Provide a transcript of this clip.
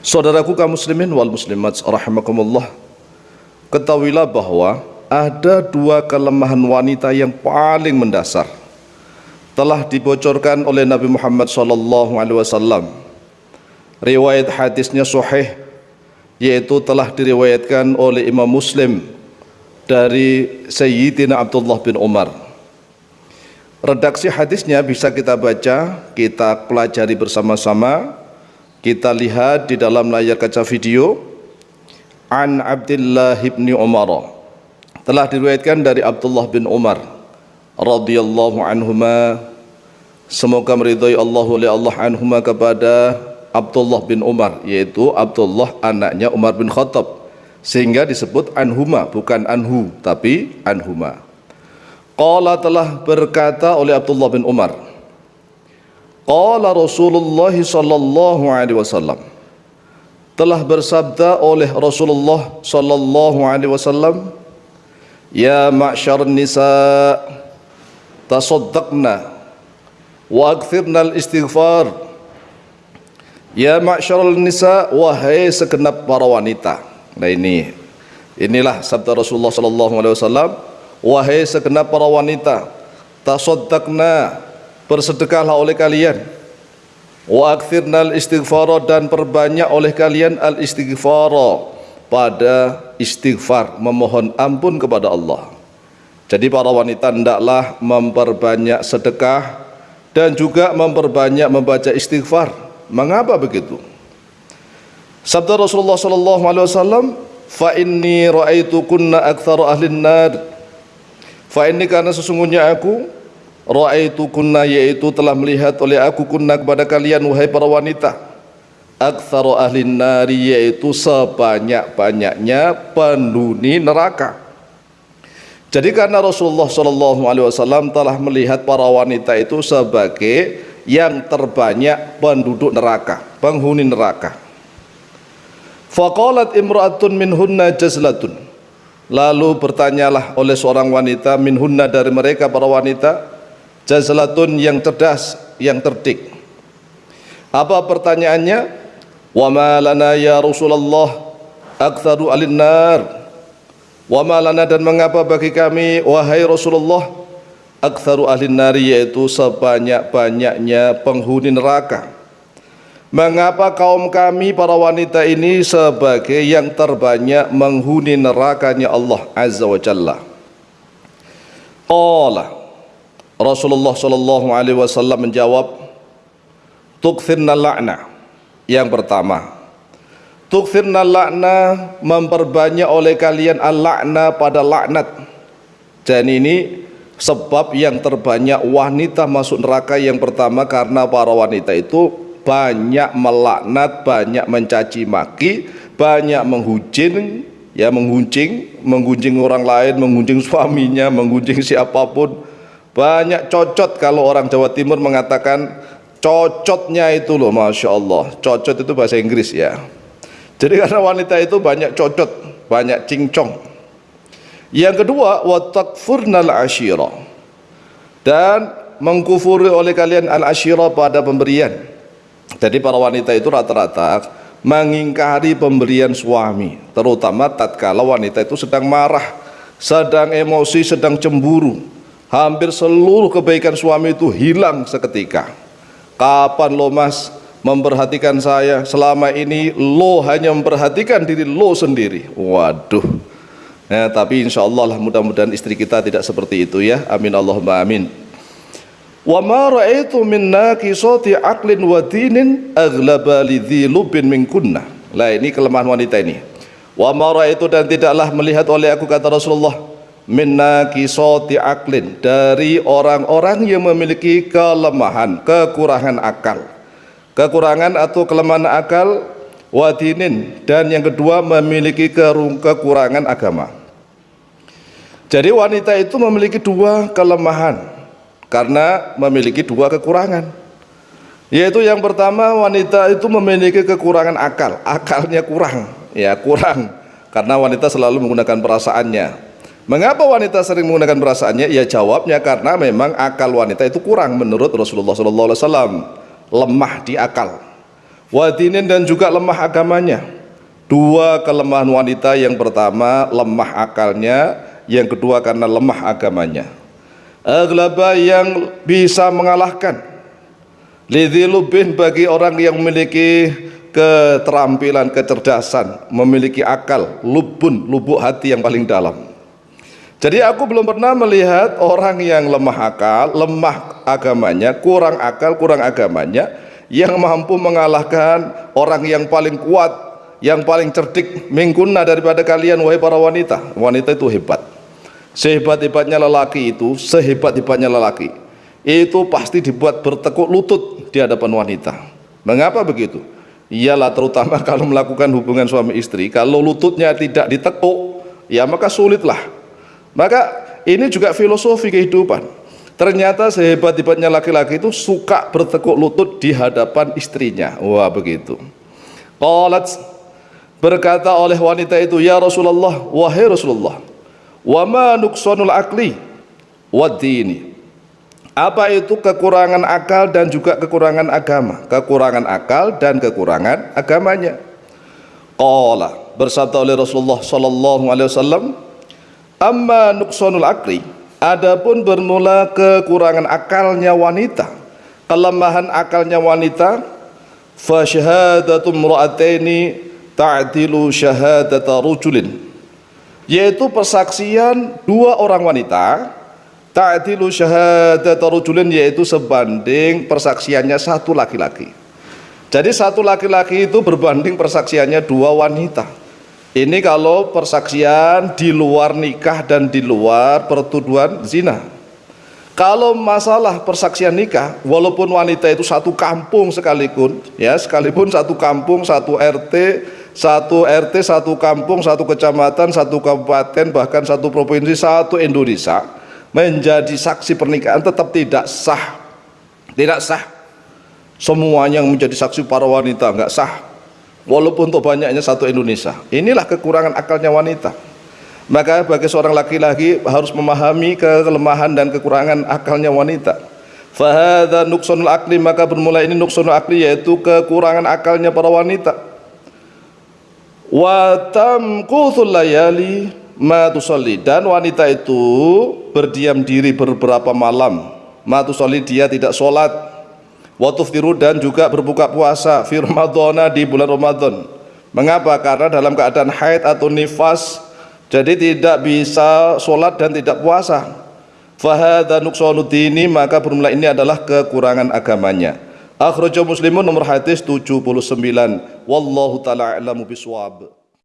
Saudaraku kaum muslimin wal muslimat rahimakumullah. Ketahuilah bahwa ada dua kelemahan wanita yang paling mendasar telah dibocorkan oleh Nabi Muhammad sallallahu alaihi wasallam. Riwayat hadisnya sahih yaitu telah diriwayatkan oleh Imam Muslim dari Sayyidina Abdullah bin Umar. Redaksi hadisnya bisa kita baca, kita pelajari bersama-sama kita lihat di dalam layar kaca video. An Abdullah bin Umar. Telah diriwayatkan dari Abdullah bin Umar radhiyallahu anhuma. Semoga meridhai Allah oleh Allah anhuma kepada Abdullah bin Umar yaitu Abdullah anaknya Umar bin Khattab. Sehingga disebut anhuma bukan anhu tapi anhuma. Qala telah berkata oleh Abdullah bin Umar Qala Rasulullah sallallahu alaihi wasallam. Telah bersabda oleh Rasulullah sallallahu alaihi wasallam Ya ma'syar nisa tasaddaqna wa akthirna al-istighfar. Ya ma'syar nisa wahai segenap para wanita. Nah ini inilah sabda Rasulullah sallallahu alaihi wasallam. Wahai segenap para wanita tasaddaqna bersedekahlah oleh kalian. Wa akthirnal istighfara dan perbanyak oleh kalian al istighfara pada istighfar memohon ampun kepada Allah. Jadi para wanita hendaklah memperbanyak sedekah dan juga memperbanyak membaca istighfar. Mengapa begitu? Sabda Rasulullah sallallahu alaihi wasallam fa inni raaitu kunna aktsaru ahlin nar. Fa inni karena sesungguhnya aku Ra'aitu kunna yaitu telah melihat oleh aku kunna kepada kalian wahai para wanita Aktsaru ahli nari yaitu sebanyak-banyaknya penduni neraka Jadi karena Rasulullah sallallahu alaihi wasallam telah melihat para wanita itu sebagai yang terbanyak penduduk neraka, penghuni neraka. Faqalat imra'atun minhunna jazlatun. Lalu bertanyalah oleh seorang wanita minhunna dari mereka para wanita, jazlatun yang cerdas yang terdik. Apa pertanyaannya? Wa ma lana ya Rasulullah aktsaru alin nar wa ma lana dan mengapa bagi kami wahai Rasulullah aktsaru alin nar yaitu sebanyak-banyaknya penghuni neraka. Mengapa kaum kami para wanita ini sebagai yang terbanyak menghuni nerakanya Allah Azza wa Jalla? Qala Rasulullah sallallahu alaihi wasallam menjawab tukthirna la'na. Yang pertama tukthirna la'na memperbanyak oleh kalian al-la'na pada laknat. Dan ini sebab yang terbanyak wanita masuk neraka yang pertama karena para wanita itu banyak melaknat, banyak mencaci maki, banyak menghujin, ya menggunjing, menggunjing orang lain, menggunjing suaminya, menggunjing siapa pun banyak cocot kalau orang Jawa Timur mengatakan cocotnya itu loh Masya Allah. Cocot itu bahasa Inggris ya. Jadi karena wanita itu banyak cocot banyak cincong. Yang kedua watakfurnal ashira dan mengkufuri oleh kalian al ashira pada pemberian. Jadi para wanita itu rata-rata mengingkari pemberian suami terutama tatkala wanita itu sedang marah sedang emosi sedang cemburu hampir seluruh kebaikan suami itu hilang seketika. Kapan lo mas memperhatikan saya? Selama ini lo hanya memperhatikan diri lo sendiri. Waduh. Ya, tapi insya Allah lah mudah-mudahan istri kita tidak seperti itu ya. Amin Allahumma amin. Wa ma ra'aitu min naqisati aqlin wa dinin aghlaba lidhi lubin min kunna. Lah ini kelemahan wanita ini. Wa ma ra'aitu dan tidaklah melihat oleh aku kata Rasulullah minna aklin dari orang-orang yang memiliki kelemahan, kekurangan akal. Kekurangan atau kelemahan akal wadinin dan yang kedua memiliki kekurangan agama. Jadi wanita itu memiliki dua kelemahan karena memiliki dua kekurangan. Yaitu yang pertama wanita itu memiliki kekurangan akal, akalnya kurang, ya kurang karena wanita selalu menggunakan perasaannya Mengapa wanita sering menggunakan perasaannya? Ya jawabnya karena memang akal wanita itu kurang menurut Rasulullah SAW lemah di akal. wadinin dan juga lemah agamanya dua kelemahan wanita yang pertama lemah akalnya yang kedua karena lemah agamanya aglaba yang bisa mengalahkan lidhilubin bagi orang yang memiliki keterampilan, kecerdasan, memiliki akal, lubun, lubuk hati yang paling dalam. Jadi aku belum pernah melihat orang yang lemah akal, lemah agamanya, kurang akal, kurang agamanya, yang mampu mengalahkan orang yang paling kuat, yang paling cerdik, mingkuna daripada kalian, wahai para wanita. Wanita itu hebat. Sehebat-hebatnya lelaki itu, sehebat-hebatnya lelaki, itu pasti dibuat bertekuk lutut di hadapan wanita. Mengapa begitu? Iyalah terutama kalau melakukan hubungan suami istri, kalau lututnya tidak ditekuk, ya maka sulitlah maka ini juga filosofi kehidupan. Ternyata sehebat-hebatnya laki-laki itu suka bertekuk lutut di hadapan istrinya. Wah begitu. Qalat berkata oleh wanita itu, Ya Rasulullah, wahai Rasulullah, wa ma nuqsanul akli wa dini. Apa itu kekurangan akal dan juga kekurangan agama? Kekurangan akal dan kekurangan agamanya. Qala bersabda oleh Rasulullah sallallahu alaihi wasallam, Amma nuqsanul akli Adapun bermula kekurangan akalnya wanita Kelemahan akalnya wanita Fa syahadatu mra'ataini ta'dilu syahadata rujulin. Yaitu persaksian dua orang wanita Ta'dilu syahadata rujulin yaitu sebanding persaksiannya satu laki-laki. Jadi satu laki-laki itu berbanding persaksiannya dua wanita ini kalau persaksian di luar nikah dan di luar pertuduhan zina. Kalau masalah persaksian nikah, walaupun wanita itu satu kampung sekalipun, ya sekalipun satu kampung, satu RT, satu RT, satu kampung, satu kecamatan, satu kabupaten, bahkan satu provinsi, satu Indonesia, menjadi saksi pernikahan tetap tidak sah, tidak sah. Semuanya yang menjadi saksi para wanita nggak sah walaupun untuk banyaknya satu Indonesia. Inilah kekurangan akalnya wanita. Maka bagi seorang laki-laki harus memahami kelemahan dan kekurangan akalnya wanita. Fahadha nuksanul akli maka bermula ini nuksanul akli yaitu kekurangan akalnya para wanita. Wa tamkuthul layali ma tusalli. Dan wanita itu berdiam diri beberapa malam. Ma tusalli dia tidak sholat watuftiru dan juga berbuka puasa fi Ramadhana di bulan Ramadan. Mengapa? Karena dalam keadaan haid atau nifas jadi tidak bisa sholat dan tidak puasa. Fahadha nuqsanuddini maka bermula ini adalah kekurangan agamanya. Akhrajahu Muslimun nomor hadis 79. Wallahu taala a'lamu biswab.